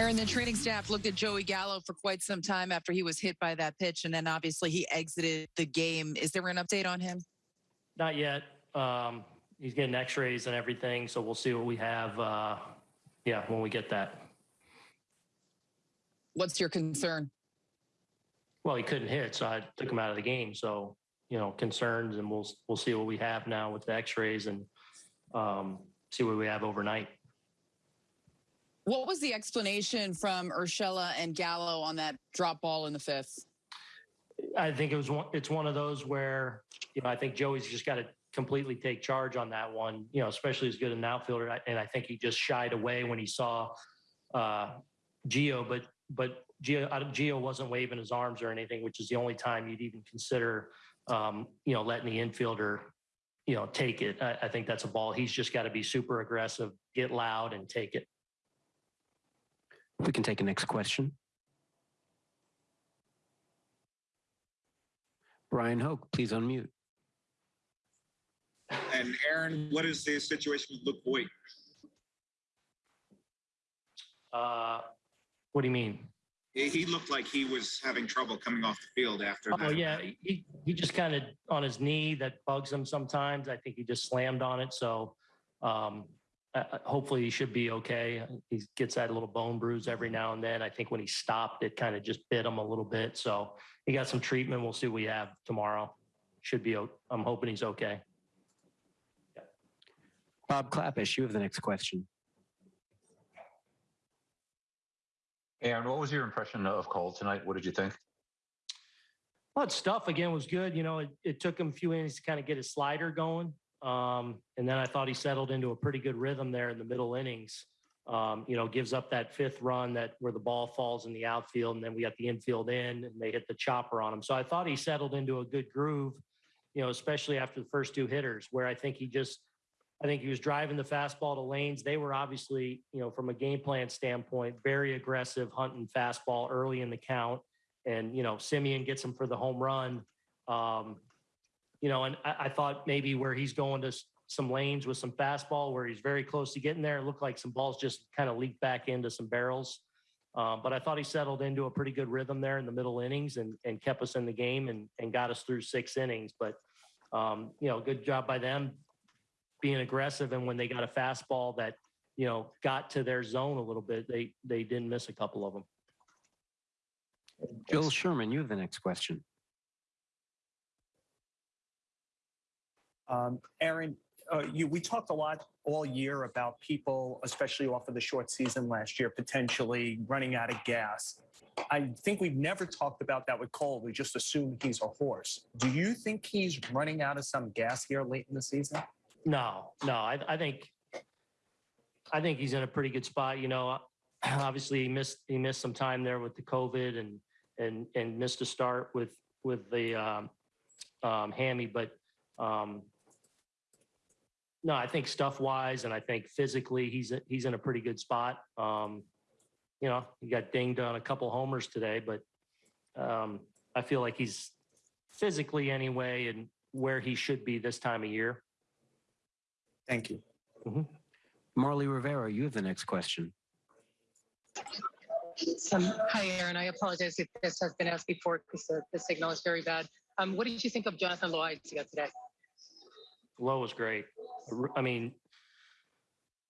Aaron, the training staff looked at Joey Gallo for quite some time after he was hit by that pitch, and then obviously he exited the game. Is there an update on him? Not yet. Um, he's getting x-rays and everything, so we'll see what we have, uh, yeah, when we get that. What's your concern? Well, he couldn't hit, so I took him out of the game. So, you know, concerns and we'll, we'll see what we have now with the x-rays and, um, see what we have overnight. What was the explanation from Urshela and Gallo on that drop ball in the fifth? I think it was one, it's one of those where, you know, I think Joey's just got to completely take charge on that one, you know, especially as good an outfielder. And I think he just shied away when he saw, uh, Gio, but, but Gio, uh, Gio wasn't waving his arms or anything, which is the only time you'd even consider, um, you know, letting the infielder, you know, take it. I, I think that's a ball. He's just got to be super aggressive, get loud and take it. We can take a next question. Bryan Hoch, please unmute. And Aaron, what is the situation with Luke Voit? Uh, what do you mean? He he looked like he was having trouble coming off the field after Oh that. yeah, he he just kind of on his knee that bugs him sometimes. I think he just slammed on it. So um, uh, uh, hopefully he should be okay. He gets that little bone bruise every now and then. I think when he stopped, it kind of just bit him a little bit. So he got some treatment. We'll see what we have tomorrow. Should be. I'm hoping he's okay. Bob Klapisch, you have the next question. Aaron, what was your impression of Cole tonight? What did you think? Well, his stuff again was good. You know, it, it took him a few innings to kind of get his slider going. Um, and then I thought he settled into a pretty good rhythm there in the middle innings. Um, you know, gives up that fifth run that where the ball falls in the outfield, and then we got the infield in, and they hit the chopper on him. So I thought he settled into a good groove. You know, especially after the first two hitters, where I think he just, I think he was driving the fastball to lanes. They were obviously, you know, from a game plan standpoint, very aggressive, hunting fastball early in the count and you know Semien gets him for the home run. Um, you know, and I, I thought maybe where he's going to some lanes with some fastball, where he's very close to getting there, it looked like some balls just kind of leaked back into some barrels. Um, but I thought he settled into a pretty good rhythm there in the middle innings and and kept us in the game and and got us through six innings. But um, you know, good job by them being aggressive. And when they got a fastball that you know got to their zone a little bit, they they didn't miss a couple of them. Joel Sherman, you have the next question. Um, Aaron, uh, you, we talked a lot all year about people, especially off of the short season last year, potentially running out of gas. I think we've never talked about that with Cole. We just assume he's a horse. Do you think he's running out of some gas here late in the season? No, no, I, I think, I think he's in a pretty good spot. You know, obviously he missed, he missed some time there with the COVID and, and, and missed a start with, with the, um, um, hammy, but, um, no, I think stuff wise and I think physically he's, he's in a pretty good spot. Um, you know, he got dinged on a couple homers today, but, um, I feel like he's physically anyway and where he should be this time of year. Thank you. Marly Rivera, you have the next question. Um, hi, Aaron. I apologize if this has been asked before because the, the signal is very bad. Um, what did you think of Jonathan Loaisiga today? Low was great. I mean,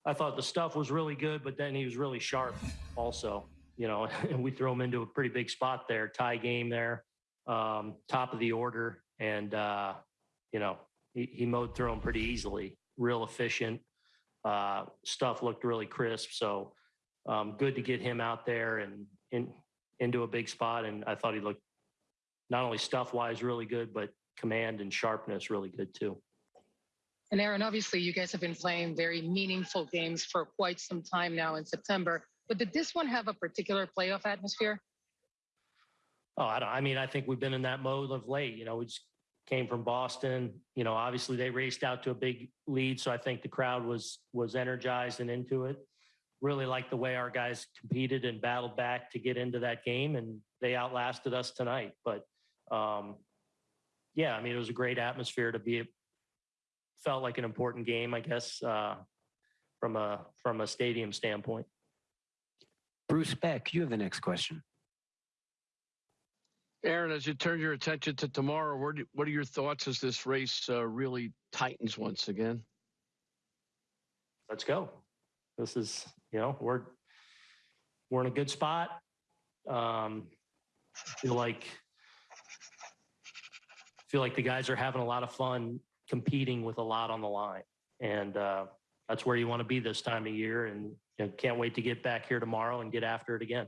I thought the stuff was really good, but then he was really sharp also, you know, and we throw him into a pretty big spot there, tie game there, um, top of the order. And, uh, you know, he, he mowed through him pretty easily, real efficient. Uh, stuff looked really crisp. So um, good to get him out there and in, into a big spot. And I thought he looked not only stuff wise really good, but command and sharpness really good too. And Aaron, obviously, you guys have been playing very meaningful games for quite some time now in September. But did this one have a particular playoff atmosphere? Oh, I don't, I mean, I think we've been in that mode of late, you know, we just came from Boston, you know, obviously they raced out to a big lead. So I think the crowd was, was energized and into it. Really liked the way our guys competed and battled back to get into that game and they outlasted us tonight. But, um, yeah, I mean, it was a great atmosphere to be, felt like an important game, I guess, uh, from a, from a stadium standpoint. Bruce Beck, you have the next question. Aaron, as you turn your attention to tomorrow, what do- what are your thoughts as this race uh, really tightens once again? let's go. This is, you know, we're we're in a good spot. Um, feel like feel like the guys are having a lot of fun competing with a lot on the line, and uh, that's where you want to be this time of year. And you know, can't wait to get back here tomorrow and get after it again.